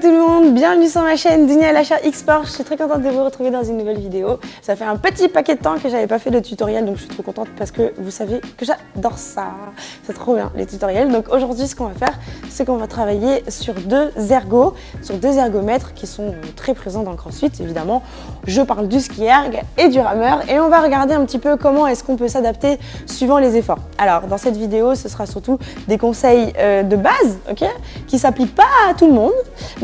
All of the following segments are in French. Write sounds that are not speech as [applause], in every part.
tout le monde, bienvenue sur ma chaîne Dunia Lacha X-Sport. Je suis très contente de vous retrouver dans une nouvelle vidéo. Ça fait un petit paquet de temps que j'avais pas fait de tutoriel, donc je suis trop contente parce que vous savez que j'adore ça. C'est trop bien les tutoriels. Donc aujourd'hui, ce qu'on va faire, c'est qu'on va travailler sur deux ergos, sur deux ergomètres qui sont très présents dans le CrossFit, évidemment. Je parle du ski erg et du rameur et on va regarder un petit peu comment est-ce qu'on peut s'adapter suivant les efforts. Alors, dans cette vidéo, ce sera surtout des conseils euh, de base, ok, qui s'appliquent pas à tout le monde,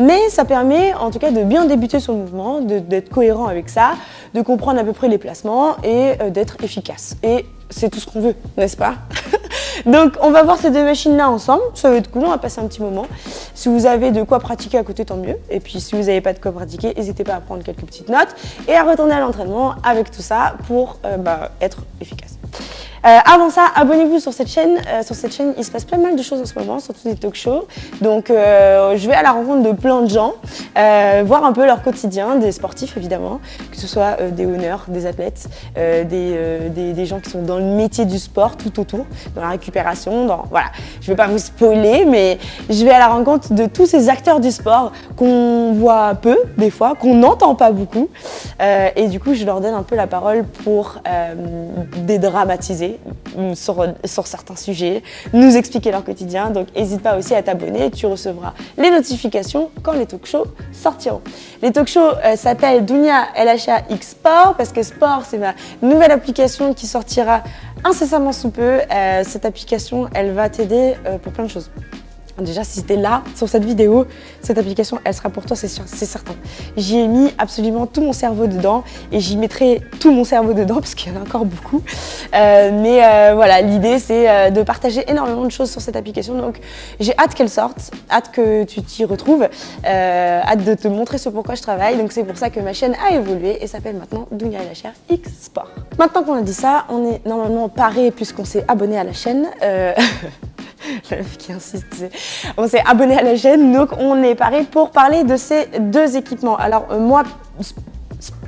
mais ça permet en tout cas de bien débuter le mouvement, d'être cohérent avec ça, de comprendre à peu près les placements et euh, d'être efficace. Et c'est tout ce qu'on veut, n'est-ce pas? [laughs] Donc on va voir ces deux machines-là ensemble, ça va être cool, on va passer un petit moment. Si vous avez de quoi pratiquer à côté, tant mieux. Et puis si vous n'avez pas de quoi pratiquer, n'hésitez pas à prendre quelques petites notes et à retourner à l'entraînement avec tout ça pour euh, bah, être efficace. Euh, avant ça, abonnez-vous sur cette chaîne. Euh, sur cette chaîne, il se passe plein mal de choses en ce moment, surtout des talk shows. Donc, euh, je vais à la rencontre de plein de gens, voir un peu leur quotidien, des sportifs évidemment, que ce soit des honneurs, des athlètes, des, des, gens qui sont dans le métier du sport tout autour, dans la récupération, dans... Voilà, je vais pas vous spoiler, mais je vais à la rencontre de tous ces acteurs du sport qu'on voit peu, des fois, qu'on n'entend pas beaucoup. et du coup, je leur donne un peu la parole pour dédramatiser sur, certains sujets, nous expliquer leur quotidien. Donc n'hésite pas aussi à t'abonner, tu recevras les notifications quand les talk shows sortiront. Les talk shows euh, s'appellent Dunia LHA X Sport parce que Sport c'est ma nouvelle application qui sortira incessamment sous peu. Euh, cette application elle va t'aider euh, pour plein de choses. Déjà, si c'était là, sur cette vidéo, cette application, elle sera pour toi, c'est certain. J'y ai mis absolument tout mon cerveau dedans et j'y mettrai tout mon cerveau dedans [laughs] parce qu'il y en a encore beaucoup. Euh, mais euh, voilà, l'idée, c'est euh, de partager énormément de choses sur cette application. Donc, j'ai hâte qu'elle sorte, hâte que tu t'y retrouves, hâte de te montrer ce pourquoi je travaille. Donc, c'est pour ça que ma chaîne a évolué et s'appelle maintenant Dunia et X Sport. Maintenant qu'on a dit ça, on est normalement paré puisqu'on s'est abonné à la chaîne. [laughs] [laughs] on s'est abonné à la chaîne, donc on est paré pour parler de ces deux équipements. Alors euh, moi,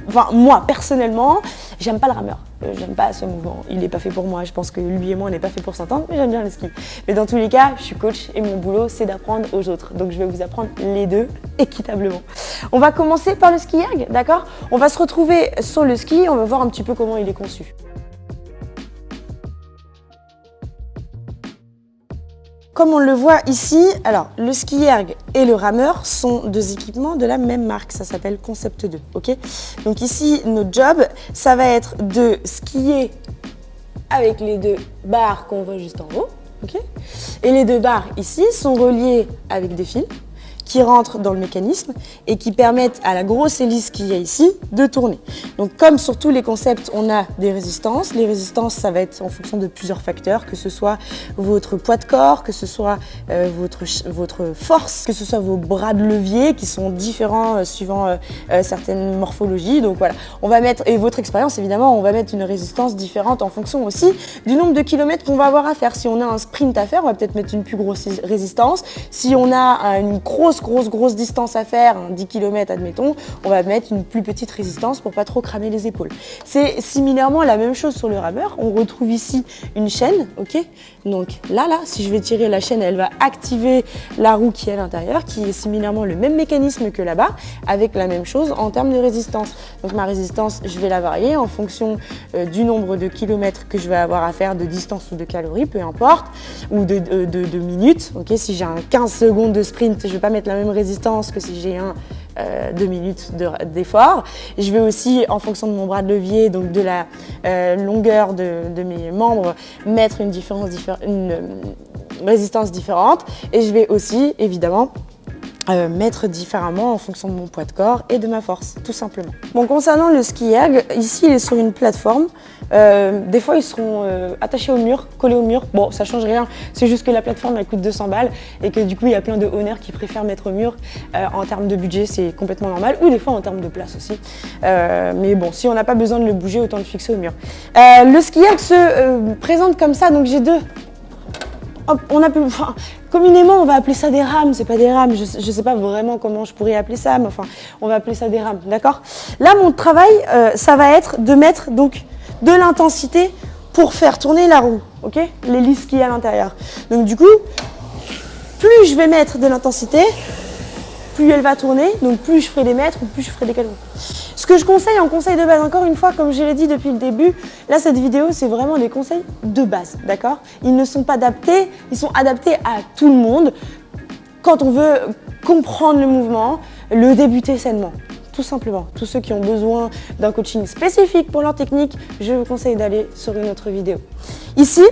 enfin moi personnellement, j'aime pas le rameur. Euh, j'aime pas ce mouvement, il n'est pas fait pour moi. Je pense que lui et moi, on n'est pas fait pour s'entendre, mais j'aime bien le ski. Mais dans tous les cas, je suis coach et mon boulot, c'est d'apprendre aux autres. Donc je vais vous apprendre les deux équitablement. On va commencer par le ski erg, d'accord? On va se retrouver sur le ski, on va voir un petit peu comment il est conçu. Comme on le voit ici, alors le ski erg et le rameur sont deux équipements de la même marque, ça s'appelle Concept 2, ok? Donc ici, notre job, ça va être de skier avec les deux barres qu'on voit juste en haut, ok? Et les deux barres ici sont reliées avec des fils qui rentrent dans le mécanisme et qui permettent à la grosse hélice qu'il y a ici de tourner. Donc comme sur tous les concepts, on a des résistances. Les résistances, ça va être en fonction de plusieurs facteurs, que ce soit votre poids de corps, que ce soit euh, votre, votre force, que ce soit vos bras de levier qui sont différents euh, suivant euh, certaines morphologies. Donc voilà, on va mettre, et votre expérience évidemment, on va mettre une résistance différente en fonction aussi du nombre de kilomètres qu'on va avoir à faire. Si on a un sprint à faire, on va peut-être mettre une plus grosse résistance. Si on a une grosse grosse, grosse, distance à faire, 10 km admettons, on va mettre une plus petite résistance pour pas trop cramer les épaules. C'est similairement la même chose sur le rameur. On retrouve ici une chaîne, ok Donc là, là, si je vais tirer la chaîne, elle va activer la roue qui est à l'intérieur, qui est similairement le même mécanisme que là-bas, avec la même chose en termes de résistance. Donc ma résistance, je vais la varier en fonction euh, du nombre de kilomètres que je vais avoir à faire, de distance ou de calories, peu importe, ou de, de minutes. Ok, si j'ai un 15 secondes de sprint, je vais pas mettre la même résistance que si j'ai un euh, deux minutes d'effort. je vais aussi, en fonction de mon bras de levier, donc de la euh, longueur de, mes membres, mettre une, différence, une euh, résistance différente. Et je vais aussi, évidemment, mettre différemment en fonction de mon poids de corps et de ma force, tout simplement. Bon, concernant le ski ici il est sur une plateforme euh, des fois, ils seront euh, attachés au mur, collés au mur. Bon, ça change rien. C'est juste que la plateforme, elle coûte 200 balles et que du coup, il y a plein de honneurs qui préfèrent mettre au mur. Euh, en termes de budget, c'est complètement normal. Ou des fois, en termes de place aussi. mais bon, si on n'a pas besoin de le bouger, autant le fixer au mur. le skier se présente comme ça. Donc, j'ai deux enfin, communément, on va appeler ça des rames, c'est pas des rames, je, ne sais pas vraiment comment je pourrais appeler ça, mais enfin, on va appeler ça des rames, d'accord? Là, mon travail, ça va être de mettre donc de l'intensité pour faire tourner la roue, ok? L'hélice qui est à l'intérieur. Donc du coup, plus je vais mettre de l'intensité, plus elle va tourner, donc plus je ferai des mètres ou plus je ferai des kilomètres. Ce que je conseille en conseil de base, encore une fois, comme je l'ai dit depuis le début, là cette vidéo c'est vraiment des conseils de base, d'accord? Ils ne sont pas adaptés, ils sont adaptés à tout le monde quand on veut comprendre le mouvement, le débuter sainement tout simplement. Tous ceux qui ont besoin d'un coaching spécifique pour leur technique, je vous conseille d'aller sur une autre vidéo. Ici,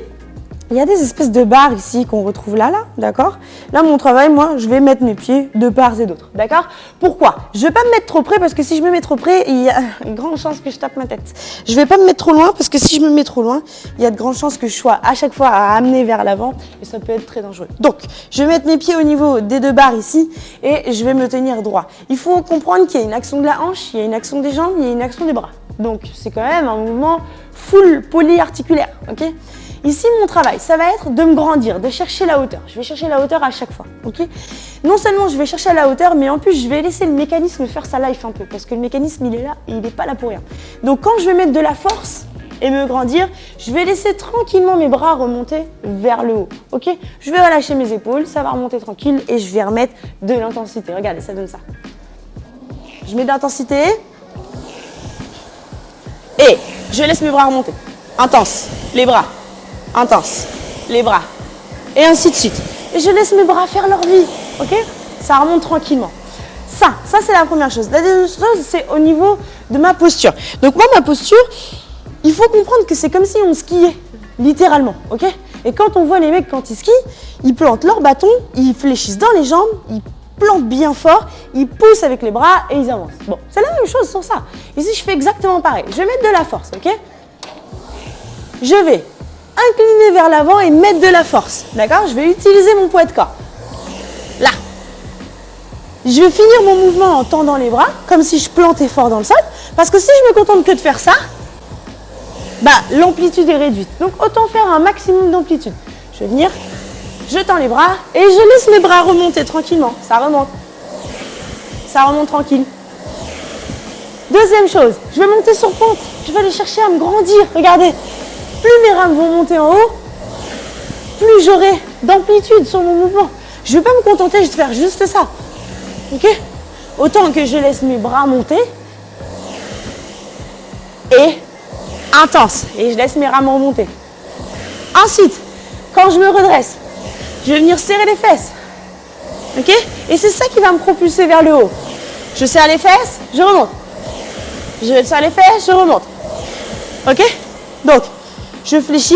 il y a des espèces de barres ici qu'on retrouve là, là, d'accord? Là, mon travail, moi, je vais mettre mes pieds de part et d'autre, d'accord? Pourquoi? Je vais pas me mettre trop près parce que si je me mets trop près, il y a [laughs] une grande chance que je tape ma tête. Je vais pas me mettre trop loin parce que si je me mets trop loin, il y a de grandes chances que je sois à chaque fois à amener vers l'avant et ça peut être très dangereux. Donc, je vais mettre mes pieds au niveau des deux barres ici et je vais me tenir droit. Il faut comprendre qu'il y a une action de la hanche, il y a une action des jambes, il y a une action des bras. Donc, c'est quand même un mouvement full polyarticulaire, ok? Ici, mon travail, ça va être de me grandir, de chercher la hauteur. Je vais chercher la hauteur à chaque fois, ok? Non seulement je vais chercher la hauteur, mais en plus, je vais laisser le mécanisme faire sa life un peu, parce que le mécanisme, il est là et il n'est pas là pour rien. Donc, quand je vais mettre de la force et me grandir, je vais laisser tranquillement mes bras remonter vers le haut, ok? Je vais relâcher mes épaules, ça va remonter tranquille et je vais remettre de l'intensité. Regardez, ça donne ça. Je mets de l'intensité et je laisse mes bras remonter. Intense, les bras intense, les bras, et ainsi de suite. Et je laisse mes bras faire leur vie, ok? Ça remonte tranquillement. Ça, ça c'est la première chose. La deuxième chose, c'est au niveau de ma posture. Donc moi, ma posture, il faut comprendre que c'est comme si on skiait, littéralement, ok? Et quand on voit les mecs quand ils skient, ils plantent leur bâton, ils fléchissent dans les jambes, ils plantent bien fort, ils poussent avec les bras et ils avancent. Bon, c'est la même chose sur ça. Ici, je fais exactement pareil. Je vais mettre de la force, ok? Je vais incliner vers l'avant et mettre de la force. D'accord? Je vais utiliser mon poids de corps. Là. Je vais finir mon mouvement en tendant les bras, comme si je plantais fort dans le sol. Parce que si je me contente que de faire ça, bah, l'amplitude est réduite. Donc autant faire un maximum d'amplitude. Je vais venir, je tends les bras et je laisse mes bras remonter tranquillement. Ça remonte. Ça remonte tranquille. Deuxième chose, je vais monter sur pente. Je vais aller chercher à me grandir. Regardez, plus mes rames vont monter en haut, plus j'aurai d'amplitude sur mon mouvement. Je ne vais pas me contenter de faire juste ça. Ok? Autant que je laisse mes bras monter et intense. Et je laisse mes rames remonter. Ensuite, quand je me redresse, je vais venir serrer les fesses. Ok? Et c'est ça qui va me propulser vers le haut. Je serre les fesses, je remonte. Je serre les fesses, je remonte. Ok? Donc, je fléchis,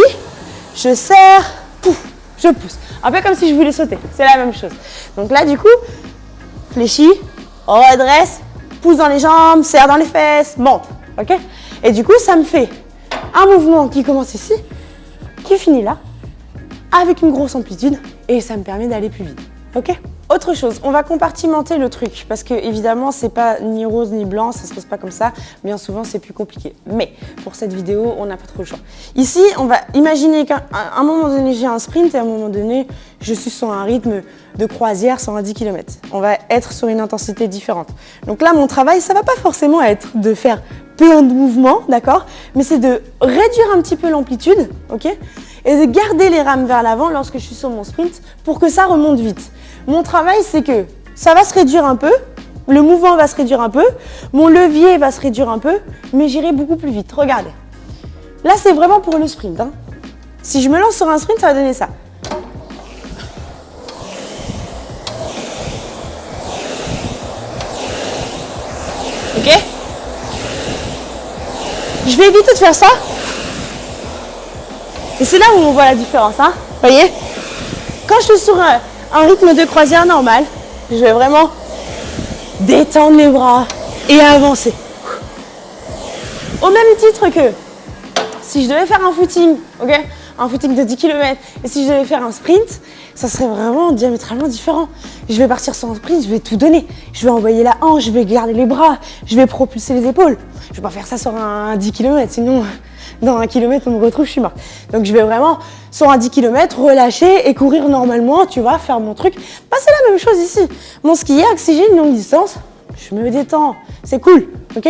je serre, pouf, je pousse. Un peu comme si je voulais sauter, c'est la même chose. Donc là, du coup, fléchis, redresse, pousse dans les jambes, serre dans les fesses, monte, ok? Et du coup, ça me fait un mouvement qui commence ici, qui finit là, avec une grosse amplitude, et ça me permet d'aller plus vite, ok? Autre chose, on va compartimenter le truc parce que évidemment c'est pas ni rose ni blanc, ça se passe pas comme ça. Bien souvent c'est plus compliqué. Mais pour cette vidéo, on n'a pas trop le choix. Ici, on va imaginer qu'à un moment donné j'ai un sprint et à un moment donné je suis sur un rythme de croisière 110 km. On va être sur une intensité différente. Donc là, mon travail, ça va pas forcément être de faire plein de mouvements, d'accord Mais c'est de réduire un petit peu l'amplitude, ok Et de garder les rames vers l'avant lorsque je suis sur mon sprint pour que ça remonte vite. Mon travail, c'est que ça va se réduire un peu, le mouvement va se réduire un peu, mon levier va se réduire un peu, mais j'irai beaucoup plus vite. Regardez. Là, c'est vraiment pour le sprint. Hein. Si je me lance sur un sprint, ça va donner ça. Ok Je vais éviter de faire ça. Et c'est là où on voit la différence. Hein voyez? Quand je suis sur un, un rythme de croisière normal. Je vais vraiment détendre les bras et avancer. Au même titre que si je devais faire un footing, ok un footing de 10 km, et si je devais faire un sprint, ça serait vraiment diamétralement différent. Je vais partir sur un sprint, je vais tout donner. Je vais envoyer la hanche, je vais garder les bras, je vais propulser les épaules. Je vais pas faire ça sur un 10 km, sinon dans un kilomètre, on me retrouve, je suis morte. Donc je vais vraiment, sur un 10 km, relâcher et courir normalement, tu vois, faire mon truc. Bah, c'est la même chose ici. Mon skier, si j'ai une longue distance, je me détends, c'est cool, ok?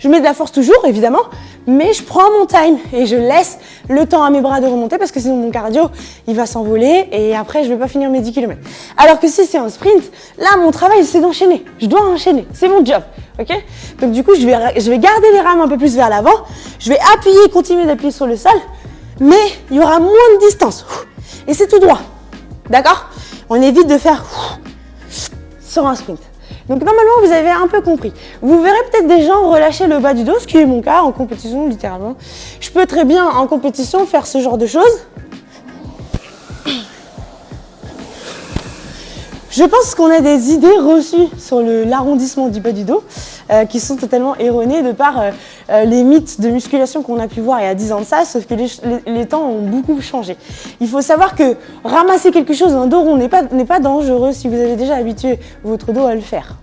Je mets de la force toujours, évidemment, mais je prends mon time et je laisse le temps à mes bras de remonter parce que sinon mon cardio, il va s'envoler et après je vais pas finir mes 10 km. Alors que si c'est un sprint, là mon travail c'est d'enchaîner. Je dois enchaîner, c'est mon job. ok? Donc du coup, je vais, je vais garder les rames un peu plus vers l'avant, je vais appuyer, continuer d'appuyer sur le sol, mais il y aura moins de distance. Et c'est tout droit. D'accord? On évite de faire sur un sprint. Donc normalement, vous avez un peu compris. Vous verrez peut-être des gens relâcher le bas du dos, ce qui est mon cas en compétition, littéralement. Je peux très bien en compétition faire ce genre de choses. Je pense qu'on a des idées reçues sur l'arrondissement du bas du dos. Euh, qui sont totalement erronés de par euh, euh, les mythes de musculation qu'on a pu voir il y a 10 ans de ça, sauf que les, temps ont beaucoup changé. Il faut savoir que ramasser quelque chose, un dos rond, n'est pas, pas dangereux si vous avez déjà habitué votre dos à le faire.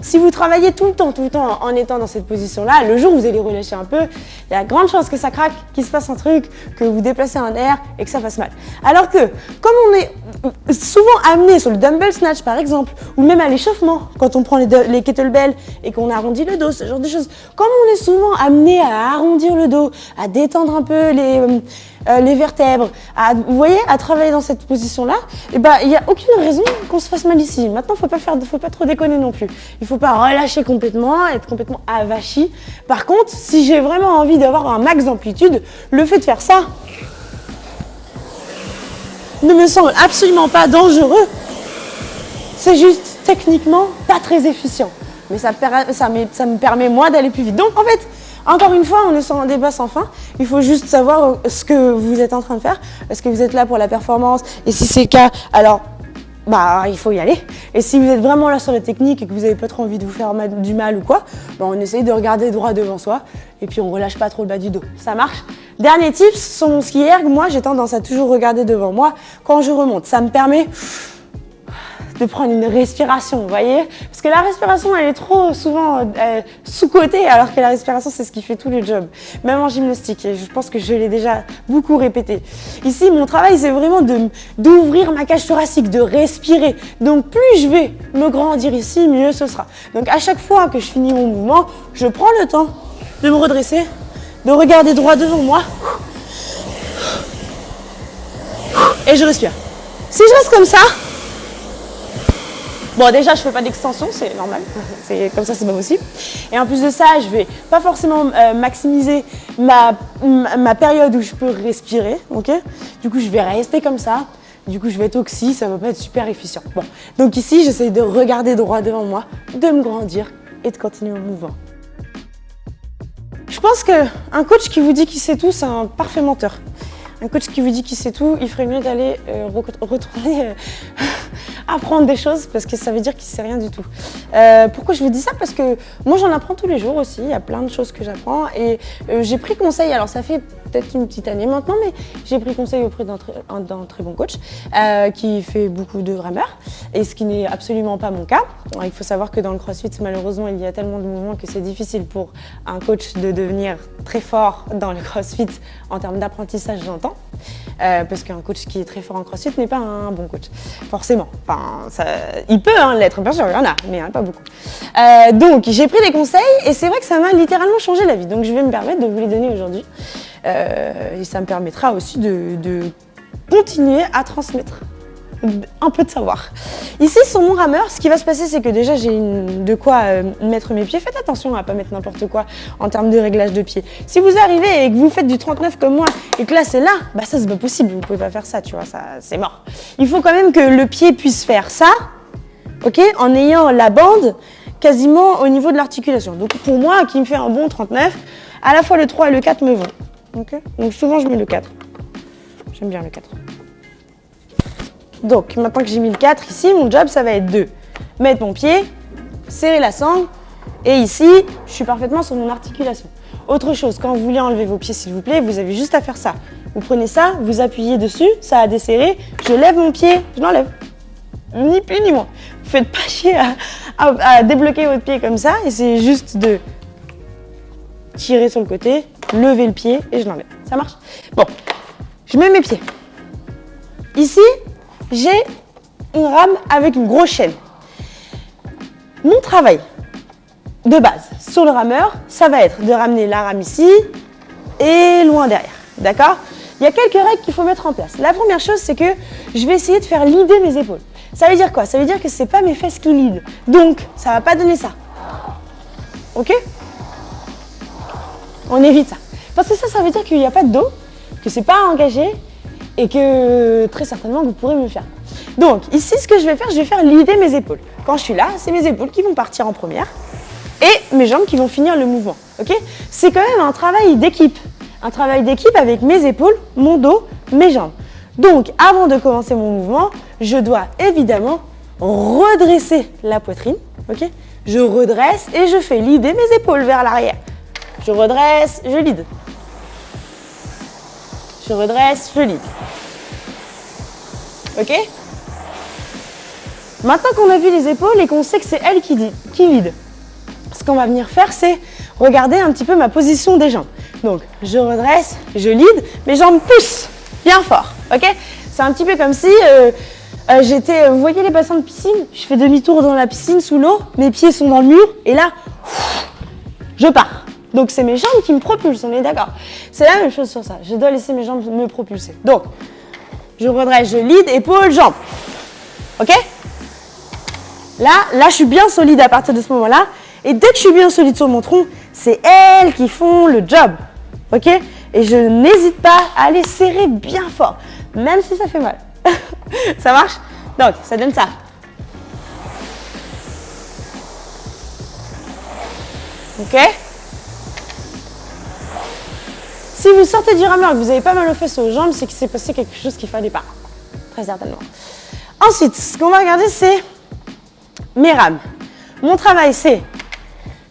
si vous travaillez tout le temps, tout le temps en étant dans cette position-là, le jour où vous allez relâcher un peu, il y a grande chance que ça craque, qu'il se passe un truc, que vous déplacez un air et que ça fasse mal. Alors que, comme on est souvent amené sur le dumbbell snatch par exemple, ou même à l'échauffement, quand on prend les, kettlebells et qu'on arrondit le dos, ce genre de choses. Comme on est souvent amené à arrondir le dos, à détendre un peu les, euh, euh, les vertèbres, à, vous voyez, à travailler dans cette position-là, eh ben il n'y a aucune raison qu'on se fasse mal ici. Maintenant, pas faire, faut pas trop déconner non plus. Il faut pas relâcher complètement, être complètement avachi. Par contre, si j'ai vraiment envie d'avoir un max d'amplitude, le fait de faire ça ne me semble absolument pas dangereux. C'est juste techniquement pas très efficient mais ça, me permet moi d'aller plus vite. Donc en fait, encore une fois, on est sur un débat sans fin. Il faut juste savoir ce que vous êtes en train de faire. Est-ce que vous êtes là pour la performance? Et si c'est le cas, alors bah il faut y aller. Et si vous êtes vraiment là sur la technique et que vous n'avez pas trop envie de vous faire du mal ou quoi, bah on essaye de regarder droit devant soi et puis on relâche pas trop le bas du dos. Ça marche? Dernier tips, sur mon ski erg, moi j'ai tendance à toujours regarder devant moi quand je remonte. Ça me permet de prendre une respiration, vous voyez? Parce que la respiration, elle est trop souvent euh, sous-cotée, alors que la respiration, c'est ce qui fait tout le job. Même en gymnastique, et je pense que je l'ai déjà beaucoup répété. Ici, mon travail, c'est vraiment d'ouvrir ma cage thoracique, de respirer. Donc, plus je vais me grandir ici, mieux ce sera. Donc, à chaque fois que je finis mon mouvement, je prends le temps de me redresser, de regarder droit devant moi, et je respire. Si je reste comme ça, Bon, déjà, je fais pas d'extension, c'est normal. Comme ça, c'est pas possible. Et en plus de ça, je vais pas forcément euh, maximiser ma, ma, période où je peux respirer, ok? Du coup, je vais rester comme ça. Du coup, je vais être oxy, ça va pas être super efficient. Bon, donc ici, j'essaie de regarder droit devant moi, de me grandir et de continuer mon mouvement. Je pense qu'un coach qui vous dit qu'il sait tout, c'est un parfait menteur. Un coach qui vous dit qu'il sait tout, il ferait mieux d'aller euh, retourner euh, apprendre des choses parce que ça veut dire qu'il sait rien du tout. Euh, pourquoi je vous dis ça? Parce que moi j'en apprends tous les jours aussi, il y a plein de choses que j'apprends et euh, j'ai pris conseil, alors ça fait peut-être une petite année maintenant, mais j'ai pris conseil auprès d'un très, bon coach euh, qui fait beaucoup de rameurs et ce qui n'est absolument pas mon cas. il faut savoir que dans le crossfit, malheureusement, il y a tellement de mouvements que c'est difficile pour un coach de devenir très fort dans le crossfit en termes d'apprentissage, j'entends. Euh, parce qu'un coach qui est très fort en crossfit n'est pas un bon coach, forcément. Enfin, il peut hein, l'être, bien sûr, il y en a, mais pas beaucoup. Euh, donc, j'ai pris des conseils et c'est vrai que ça m'a littéralement changé la vie. Donc, je vais me permettre de vous les donner aujourd'hui. Euh, et ça me permettra aussi de, continuer à transmettre un peu de savoir. Ici, sur mon rameur, ce qui va se passer, c'est que déjà, j'ai de quoi euh, mettre mes pieds. Faites attention à ne pas mettre n'importe quoi en termes de réglage de pieds. Si vous arrivez et que vous faites du 39 comme moi et que là, c'est là, bah ça, c'est pas possible. Vous pouvez pas faire ça, tu vois, ça, c'est mort. Il faut quand même que le pied puisse faire ça, ok, en ayant la bande quasiment au niveau de l'articulation. Donc, pour moi, qui me fait un bon 39, à la fois le 3 et le 4 me vont. Donc, souvent, je mets le 4. J'aime bien le 4. Donc, maintenant que j'ai mis le 4 ici, mon job, ça va être de mettre mon pied, serrer la sangle, et ici, je suis parfaitement sur mon articulation. Autre chose, quand vous voulez enlever vos pieds, s'il vous plaît, vous avez juste à faire ça. Vous prenez ça, vous appuyez dessus, ça a desserré, je lève mon pied, je l'enlève. Ni plus ni moins. Vous faites pas [laughs] chier à, débloquer votre pied comme ça, et c'est juste de tirer sur le côté, lever le pied, et je l'enlève. Ça marche? Bon, je mets mes pieds. Ici, j'ai une rame avec une grosse chaîne. Mon travail de base sur le rameur, ça va être de ramener la rame ici, et loin derrière. D'accord? Il y a quelques règles qu'il faut mettre en place. La première chose, c'est que je vais essayer de faire leader mes épaules. Ça veut dire quoi? Ça veut dire que ce n'est pas mes fesses qui lead. Donc, ça ne va pas donner ça. Ok? On évite ça. Parce que ça, ça veut dire qu'il n'y a pas de dos, que c'est pas engagé et que très certainement vous pourrez me faire. Donc ici, ce que je vais faire, je vais faire l'idée mes épaules. Quand je suis là, c'est mes épaules qui vont partir en première et mes jambes qui vont finir le mouvement. C'est quand même un travail d'équipe. Un travail d'équipe avec mes épaules, mon dos, mes jambes. Donc avant de commencer mon mouvement, je dois évidemment redresser la poitrine. Je redresse et je fais l'idée mes épaules vers l'arrière. Je redresse, je lead. Je redresse, je lead. Ok Maintenant qu'on a vu les épaules et qu'on sait que c'est elle qui, qui lead, ce qu'on va venir faire, c'est regarder un petit peu ma position des jambes. Donc, je redresse, je lead, mes jambes poussent bien fort, ok C'est un petit peu comme si euh, euh, j'étais, vous voyez les bassins de piscine? Je fais demi-tour dans la piscine sous l'eau, mes pieds sont dans le mur, et là, je pars. Donc, c'est mes jambes qui me propulsent, on est d'accord C'est la même chose sur ça, je dois laisser mes jambes me propulser. Donc, je redresse, je lead, épaules, jambes. Ok? Là, là, je suis bien solide à partir de ce moment-là. Et dès que je suis bien solide sur mon tronc, c'est elles qui font le job. Ok? Et je n'hésite pas à les serrer bien fort, même si ça fait mal. [laughs] ça marche? Donc, ça donne ça. Ok? Si vous sortez du rameur et que vous n'avez pas mal aux fesses aux jambes, c'est qu'il s'est passé quelque chose qu'il fallait pas. Très certainement. Ensuite, ce qu'on va regarder, c'est mes rames. Mon travail, c'est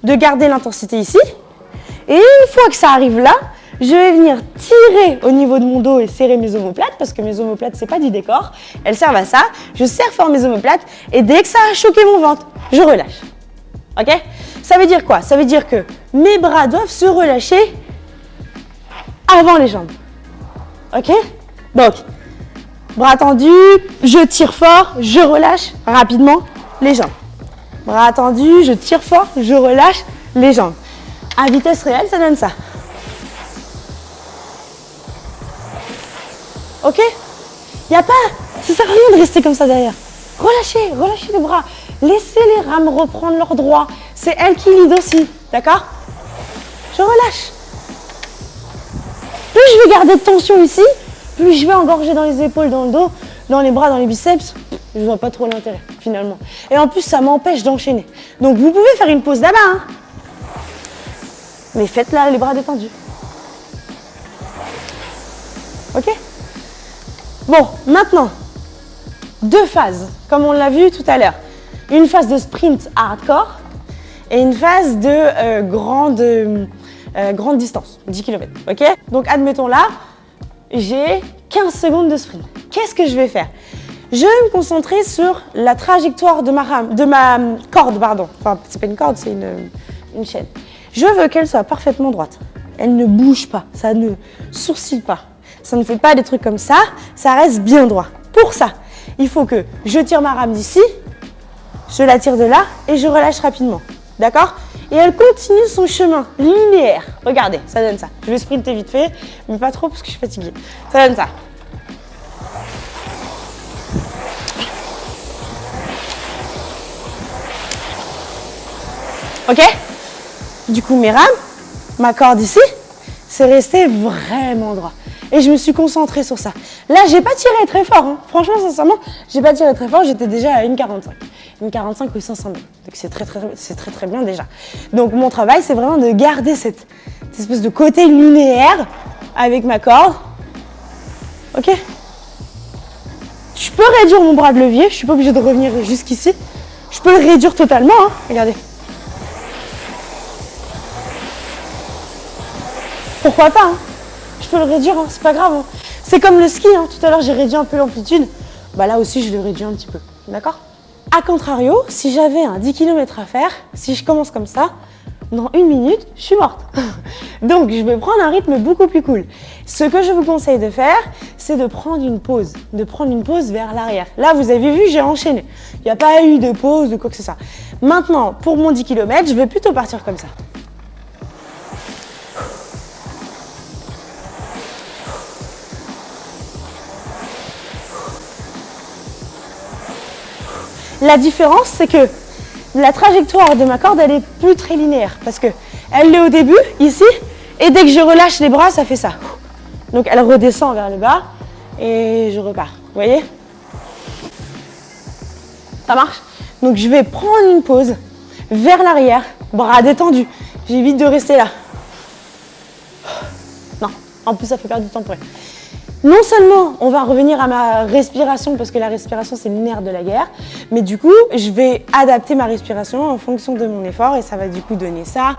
de garder l'intensité ici. Et une fois que ça arrive là, je vais venir tirer au niveau de mon dos et serrer mes omoplates, parce que mes omoplates, c'est pas du décor. Elles servent à ça. Je serre fort mes omoplates et dès que ça a choqué mon ventre, je relâche. Ok? Ça veut dire quoi? Ça veut dire que mes bras doivent se relâcher avant les jambes. Ok? Donc, bras tendus, je tire fort, je relâche rapidement les jambes. Bras tendus, je tire fort, je relâche les jambes. À vitesse réelle, ça donne ça. Ok? Il n'y a pas... Ça sert à rien de rester comme ça derrière. Relâchez, relâchez les bras. Laissez les rames reprendre leur droit. C'est elle qui lead aussi, d'accord? Je relâche. Plus je vais garder de tension ici, plus je vais engorger dans les épaules, dans le dos, dans les bras, dans les biceps. Je vois pas trop l'intérêt, finalement. Et en plus, ça m'empêche d'enchaîner. Donc, vous pouvez faire une pause là-bas. Hein. Mais faites là les bras détendus. Ok? Bon, maintenant, deux phases, comme on l'a vu tout à l'heure. Une phase de sprint hardcore et une phase de euh, grande, euh, grande distance, 10 km. Ok? Donc, admettons là, j'ai 15 secondes de sprint. Qu'est-ce que je vais faire? Je vais me concentrer sur la trajectoire de ma, rame, de ma corde. Pardon. Enfin, c'est pas une corde, c'est une, une chaîne. Je veux qu'elle soit parfaitement droite. Elle ne bouge pas, ça ne sourcille pas. Ça ne fait pas des trucs comme ça, ça reste bien droit. Pour ça, il faut que je tire ma rame d'ici, je la tire de là et je relâche rapidement. D'accord? Et elle continue son chemin linéaire. Regardez, ça donne ça. Je vais sprinter vite fait, mais pas trop parce que je suis fatiguée. Ça donne ça. Ok? Du coup, mes rames, ma corde ici, c'est resté vraiment droit. Et je me suis concentrée sur ça. Là, j'ai pas tiré très fort. Hein. Franchement, sincèrement, j'ai pas tiré très fort. J'étais déjà à 1,45. 1,45 ou 500 mètres. Donc, c'est très, très, bien déjà. Donc, mon travail, c'est vraiment de garder cette, cette espèce de côté linéaire avec ma corde. Ok Je peux réduire mon bras de levier. Je suis pas obligée de revenir jusqu'ici. Je peux le réduire totalement. Hein. Regardez. Pourquoi pas hein. Je peux le réduire, hein, c'est pas grave. Hein. C'est comme le ski, tout à l'heure j'ai réduit un peu l'amplitude. Bah là aussi je le réduis un petit peu, d'accord? A contrario, si j'avais un 10 km à faire, si je commence comme ça, dans une minute, je suis morte. [laughs] Donc je vais prendre un rythme beaucoup plus cool. Ce que je vous conseille de faire, c'est de prendre une pause, de prendre une pause vers l'arrière. Là, vous avez vu, j'ai enchaîné. Il n'y a pas eu de pause, de quoi que ce soit. Maintenant, pour mon 10 km, je vais plutôt partir comme ça. La différence, c'est que la trajectoire de ma corde, elle est plus très linéaire parce que elle est au début, ici, et dès que je relâche les bras, ça fait ça. Donc elle redescend vers le bas et je repars. Vous voyez? Ça marche? Donc je vais prendre une pause vers l'arrière, bras détendus. J'évite de rester là. Non, en plus ça fait perdre du temps pour elle. Non seulement on va revenir à ma respiration parce que la respiration c'est le nerf de la guerre, mais du coup je vais adapter ma respiration en fonction de mon effort et ça va du coup donner ça.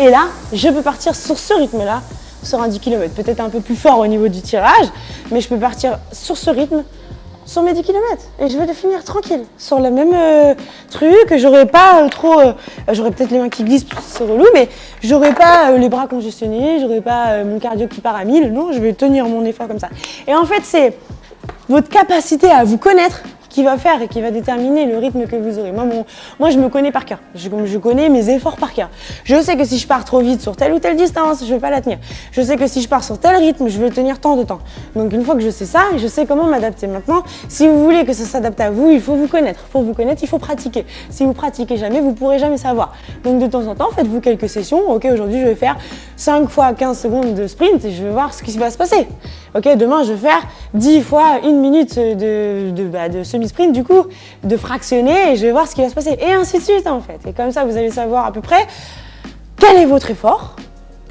Et là, je peux partir sur ce rythme-là, sur un 10 km. Peut-être un peu plus fort au niveau du tirage, mais je peux partir sur ce rythme sur mes 10 km et je vais finir tranquille sur le même euh, truc, j'aurai pas euh, trop, euh, j'aurai peut-être les mains qui glissent, c'est relou, mais j'aurai pas les bras congestionnés, j'aurai pas mon cardio qui part à 1000, non, je vais tenir mon effort comme ça. Et en fait, c'est votre capacité à vous connaître qui va faire et qui va déterminer le rythme que vous aurez. Moi, moi je me connais par cœur. Je, je connais mes efforts par cœur. Je sais que si je pars trop vite sur telle ou telle distance, je vais pas la tenir. Je sais que si je pars sur tel rythme, je vais tenir tant de temps. Donc une fois que je sais ça, je sais comment m'adapter. Maintenant, si vous voulez que ça s'adapte à vous, il faut vous connaître. Pour vous connaître, il faut pratiquer. Si vous pratiquez jamais, vous pourrez jamais savoir. Donc de temps en temps, faites-vous quelques sessions. Ok, aujourd'hui, je vais faire 5 fois 15 secondes de sprint et je vais voir ce qui va se passer. Ok, demain, je vais faire 10 fois une minute de, de, bah, de semi-sprint, du coup, de fractionner et je vais voir ce qui va se passer. Et ainsi de suite, en fait. Et comme ça, vous allez savoir à peu près quel est votre effort,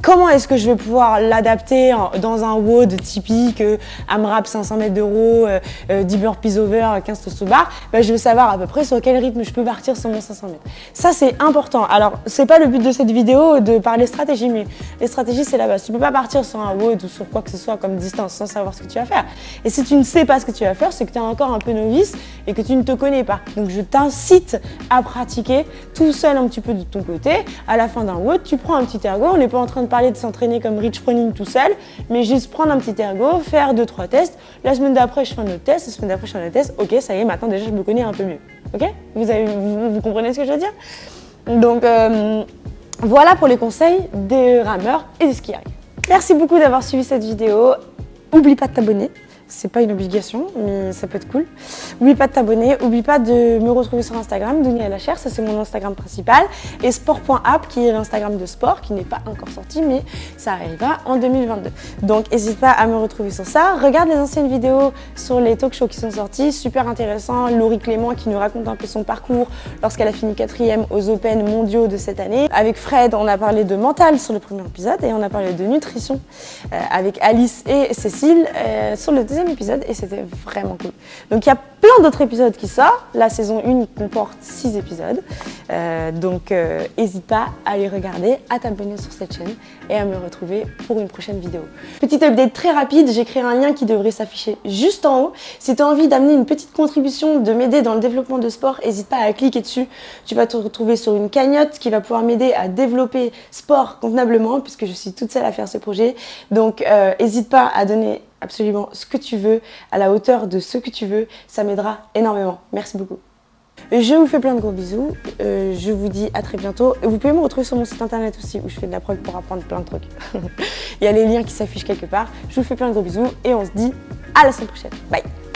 Comment est-ce que je vais pouvoir l'adapter dans un WOD typique, euh, AMRAP 500 mètres d'euros, euh, 10 euh, burpees over, 15 toast bar ben, Je veux savoir à peu près sur quel rythme je peux partir sur mon 500 mètres. Ça, c'est important. Alors, c'est pas le but de cette vidéo de parler stratégie, mais les stratégies, c'est la base. Tu peux pas partir sur un WOD ou sur quoi que ce soit comme distance sans savoir ce que tu vas faire. Et si tu ne sais pas ce que tu vas faire, c'est que tu es encore un peu novice et que tu ne te connais pas. Donc, je t'incite à pratiquer tout seul un petit peu de ton côté. À la fin d'un WOD, tu prends un petit ergo. On n'est pas en train de parler de s'entraîner comme Rich Froning tout seul, mais juste prendre un petit ergo, faire deux trois tests. La semaine d'après, je fais un autre test. La semaine d'après, je fais un autre test. Ok, ça y est, maintenant déjà, je me connais un peu mieux. Ok? Vous, avez, vous, comprenez ce que je veux dire? Donc, euh, voilà pour les conseils des rameurs et des skieurs. Merci beaucoup d'avoir suivi cette vidéo. Oublie pas de t'abonner c'est pas une obligation, mais ça peut être cool. Oublie pas de t'abonner, oublie pas de me retrouver sur Instagram, Dunia la chair, ça c'est mon Instagram principal, et sport.app qui est l'Instagram de sport, qui n'est pas encore sorti, mais ça arrivera en 2022. Donc n'hésite pas à me retrouver sur ça. Regarde les anciennes vidéos sur les talk shows qui sont sortis, super intéressant. Laurie Clément qui nous raconte un peu son parcours lorsqu'elle a fini quatrième aux Open mondiaux de cette année. Avec Fred, on a parlé de mental sur le premier épisode et on a parlé de nutrition euh, avec Alice et Cécile euh, sur le deuxième épisode et c'était vraiment cool. Donc il y a plein d'autres épisodes qui sortent. La saison 1 comporte 6 épisodes. Euh, donc n'hésite euh, pas à les regarder, à t'abonner sur cette chaîne et à me retrouver pour une prochaine vidéo. Petite update très rapide, j'ai créé un lien qui devrait s'afficher juste en haut. Si tu as envie d'amener une petite contribution, de m'aider dans le développement de sport, n'hésite pas à cliquer dessus. Tu vas te retrouver sur une cagnotte qui va pouvoir m'aider à développer sport convenablement puisque je suis toute seule à faire ce projet. Donc n'hésite euh, pas à donner absolument ce que tu veux, à la hauteur de ce que tu veux, ça m'aidera énormément. Merci beaucoup. Je vous fais plein de gros bisous, euh, je vous dis à très bientôt. Vous pouvez me retrouver sur mon site internet aussi où je fais de la prog pour apprendre plein de trucs. [laughs] Il y a les liens qui s'affichent quelque part. Je vous fais plein de gros bisous et on se dit à la semaine prochaine. Bye